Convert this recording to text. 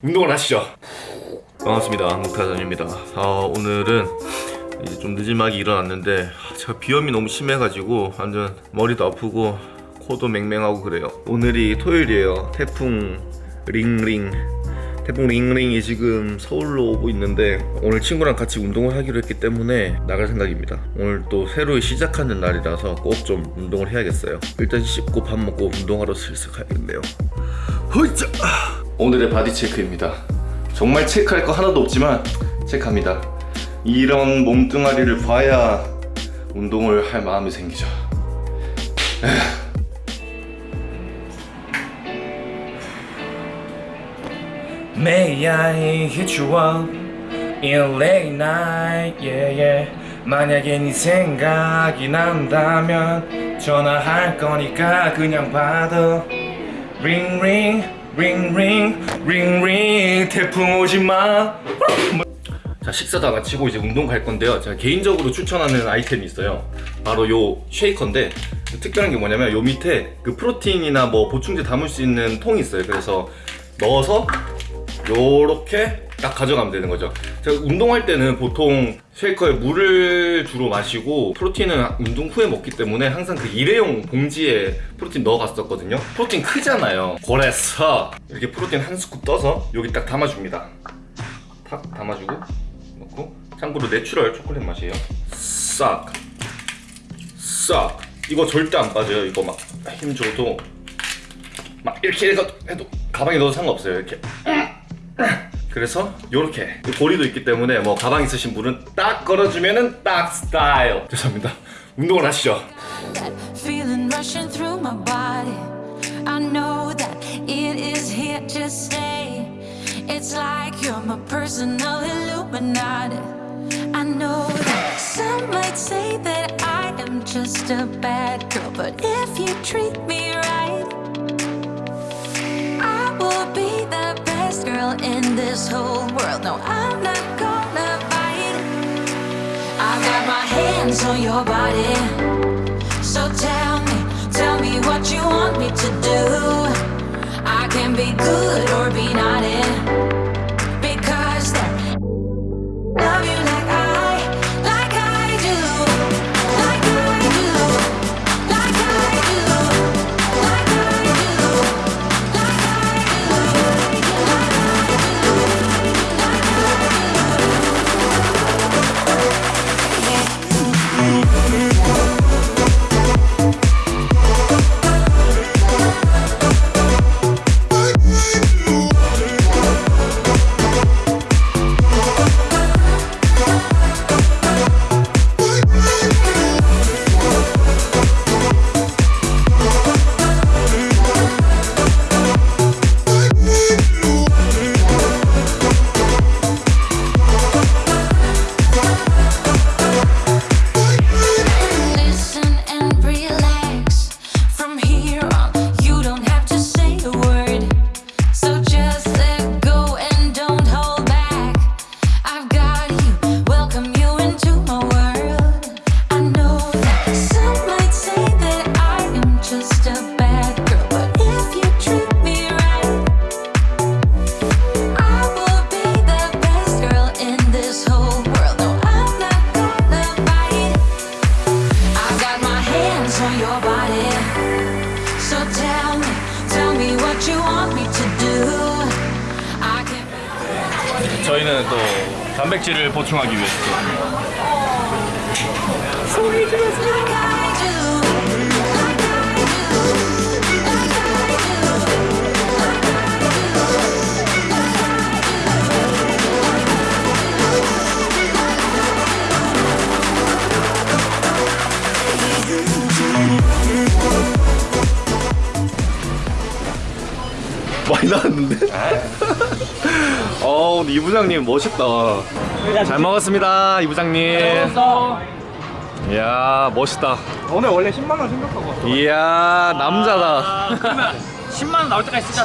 운동을 하시죠. 반갑습니다. 목타전입니다. 아, 오늘은 이제 좀 늦지막이 일어났는데 제가 비염이 너무 심해가지고 완전 머리도 아프고 코도 맹맹하고 그래요. 오늘이 토요일이에요. 태풍 링링. 태풍 링링이 지금 서울로 오고 있는데 오늘 친구랑 같이 운동을 하기로 했기 때문에 나갈 생각입니다. 오늘 또 새로 시작하는 날이라서 꼭 좀 운동을 해야겠어요. 일단 씻고 밥 먹고 운동하러 슬슬 가야겠네요. 허이자 오늘의 body check입니다. 정말 체크할 거 하나도 없지만 체크합니다. 이런 몸뚱아리를 봐야 운동을 할 마음이 생기죠. May I hit you up in late night, yeah, yeah. 만약에 네 생각이 난다면 전화할 거니까 그냥 받아. Ring ring, ring ring. 태풍 오지 마. 자 식사 다 마치고 이제 운동 갈 건데요 제가 개인적으로 추천하는 아이템이 있어요 바로 요 쉐이커인데 특별한 게 뭐냐면 요 밑에 그 프로틴이나 뭐 보충제 담을 수 있는 통이 있어요 그래서 넣어서 요렇게 딱 가져가면 되는 거죠. 제가 운동할 때는 보통 쉐이커에 물을 주로 마시고 프로틴은 운동 후에 먹기 때문에 항상 그 일회용 봉지에 프로틴 넣어 갔었거든요. 프로틴 크잖아요. 그래서 이렇게 프로틴 한 스쿱 떠서 여기 딱 담아줍니다. 탁 담아주고 넣고 참고로 내추럴 초콜릿 맛이에요. 싹. 싹. 이거 절대 안 빠져요. 이거 막 힘 줘도 막 이렇게 해도, 해도 가방에 넣어도 상관없어요. 이렇게 그래서 요렇게 고리도 있기 때문에 뭐 가방 있으신 분은 딱 걸어주면은 딱 스타일 죄송합니다 운동을 하시죠. I know that some might say that I am just a bad girl, but if you treat me right, in this whole world. No, I'm not gonna bite. I got my hands on your body. So tell me, tell me what you want me to do. I can be good 저희는 또 단백질을 보충하기 위해서 do. Like 많이 나왔는데? 어 근데 이 부장님 멋있다 잘 먹었습니다 이 부장님 이야 멋있다 오늘 원래 10만 원 생각하고 왔어. 이야 남자다 그러면 10만 원 나올 때까지 쓰자.